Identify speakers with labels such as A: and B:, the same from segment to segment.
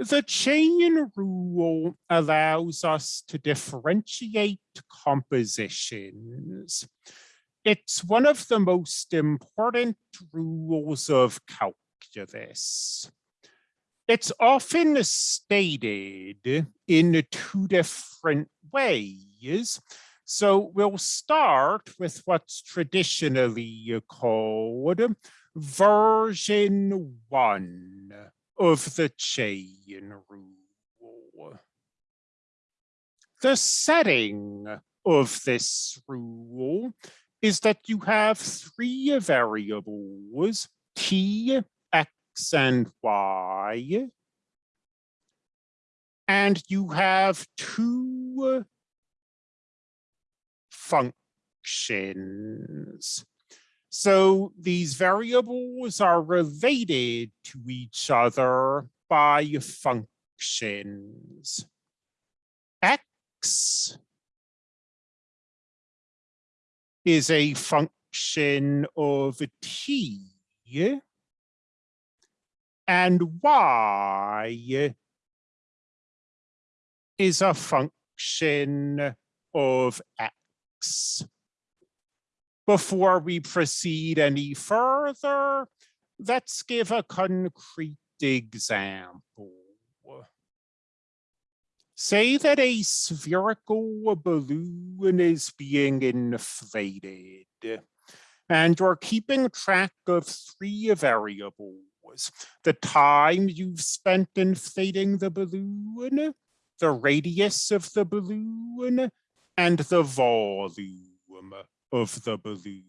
A: The chain rule allows us to differentiate compositions. It's one of the most important rules of calculus. It's often stated in two different ways. So we'll start with what's traditionally called version one of the chain rule. The setting of this rule is that you have three variables, t, x, and y, and you have two functions, so these variables are related to each other by functions. X is a function of t and y is a function of x. Before we proceed any further, let's give a concrete example. Say that a spherical balloon is being inflated and you're keeping track of three variables. The time you've spent inflating the balloon, the radius of the balloon, and the volume of the balloon.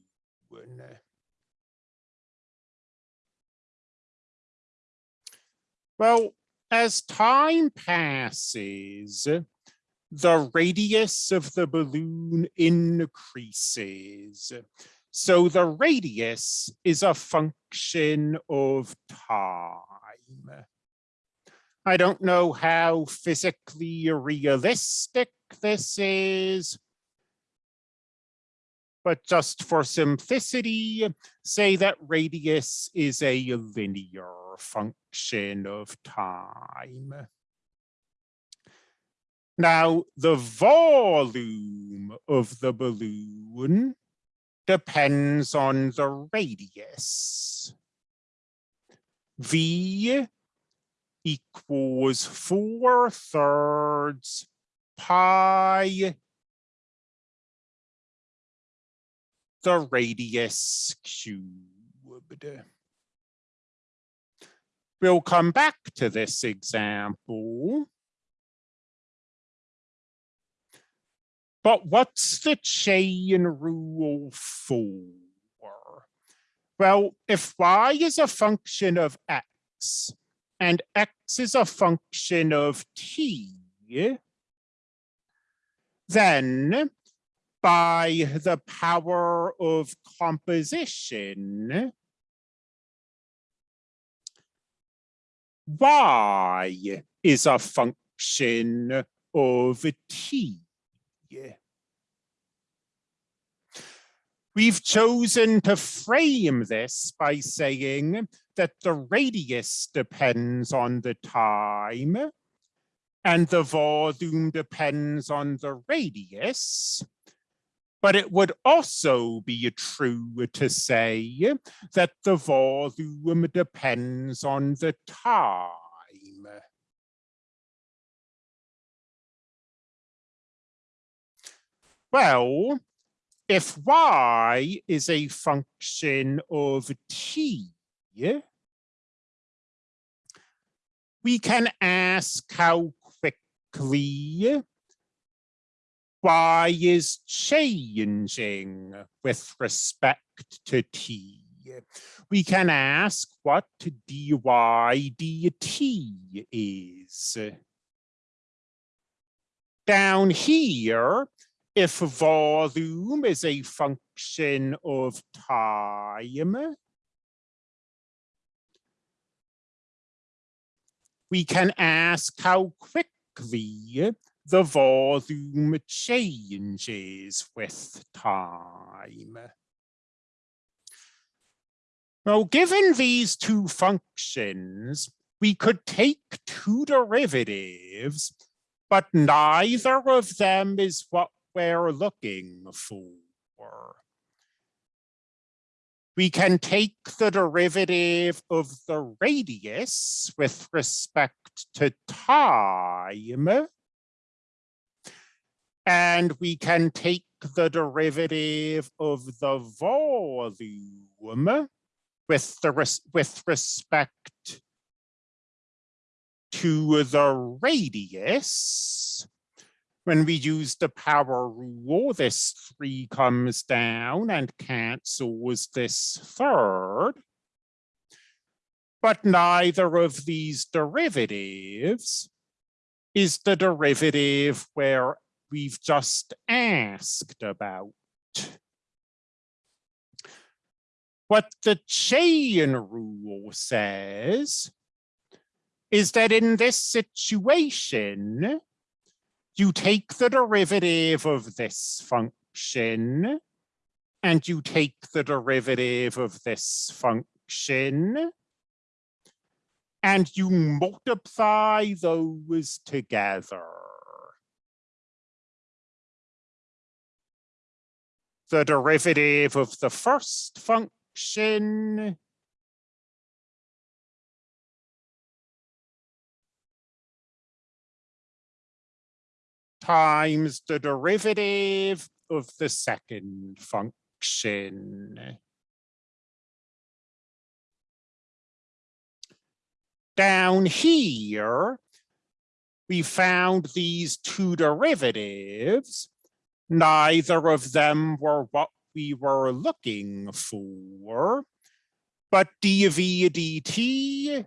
A: Well, as time passes, the radius of the balloon increases. So the radius is a function of time. I don't know how physically realistic this is, but just for simplicity, say that radius is a linear function of time. Now, the volume of the balloon depends on the radius. V equals 4 thirds pi the radius cubed. We'll come back to this example. But what's the chain rule for? Well, if y is a function of x and x is a function of t, then by the power of composition, y is a function of t. We've chosen to frame this by saying that the radius depends on the time and the volume depends on the radius. But it would also be true to say that the volume depends on the time. Well, if y is a function of t, we can ask how quickly y is changing with respect to t. We can ask what dy dt is. Down here, if volume is a function of time, we can ask how quickly the volume changes with time. Now, given these two functions, we could take two derivatives, but neither of them is what we're looking for. We can take the derivative of the radius with respect to time. And we can take the derivative of the volume with the res with respect to the radius. When we use the power rule, this three comes down and cancels this third. But neither of these derivatives is the derivative where we've just asked about. What the chain rule says is that in this situation, you take the derivative of this function and you take the derivative of this function and you multiply those together. The derivative of the first function times the derivative of the second function. Down here, we found these two derivatives. Neither of them were what we were looking for, but dv dt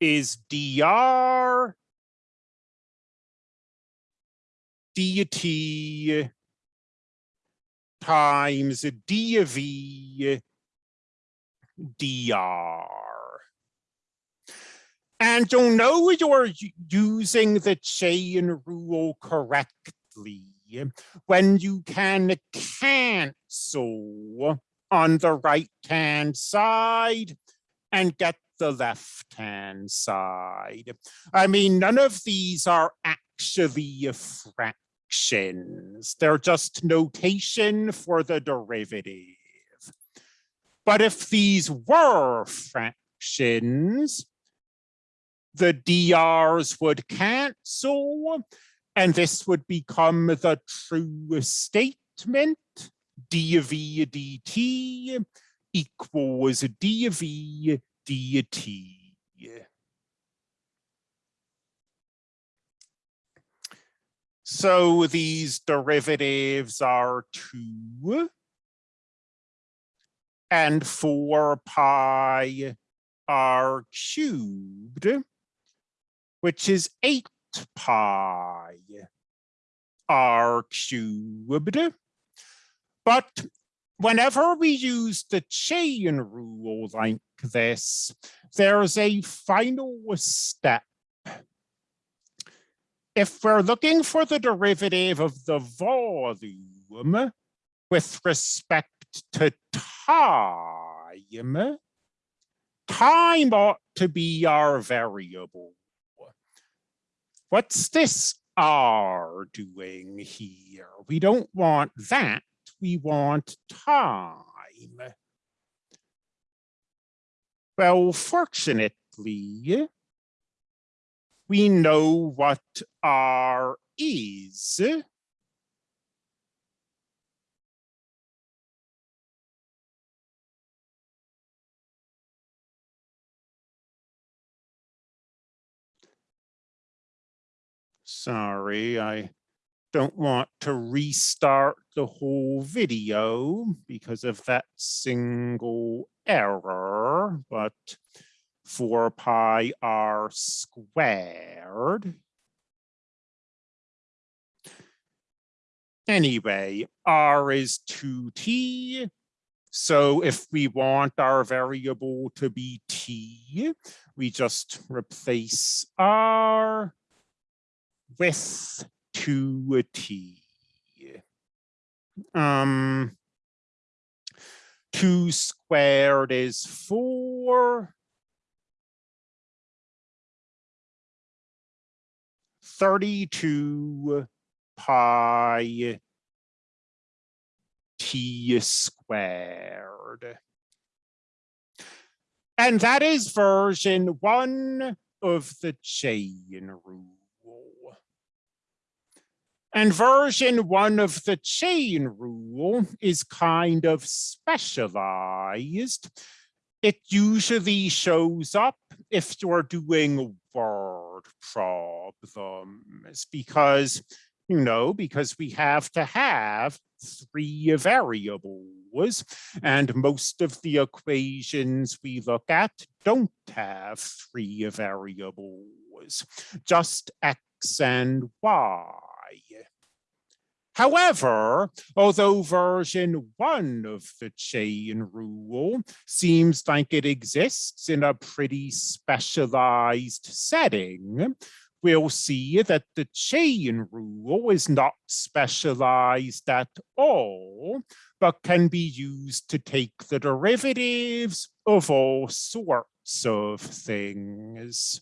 A: is dr dt times dv dr. And you'll know you're using the chain rule correctly when you can cancel on the right hand side and get the left hand side. I mean, none of these are actually fractions. They're just notation for the derivative. But if these were fractions, the DRs would cancel and this would become the true statement dv dt equals dv dt. So these derivatives are two and four pi r cubed, which is eight pi r cubed. But whenever we use the chain rule like this, there's a final step. If we're looking for the derivative of the volume with respect to time, time ought to be our variable. What's this R doing here? We don't want that. We want time. Well, fortunately, we know what R is. Sorry, I don't want to restart the whole video because of that single error, but 4 pi r squared. Anyway, r is 2t. So if we want our variable to be t, we just replace r with to a T. Um, two squared is four. 32 pi t squared. And that is version one of the chain rule. And version one of the chain rule is kind of specialized. It usually shows up if you're doing word problems because, you know, because we have to have three variables and most of the equations we look at don't have three variables, just x and y. However, although version one of the chain rule seems like it exists in a pretty specialized setting, we'll see that the chain rule is not specialized at all, but can be used to take the derivatives of all sorts of things.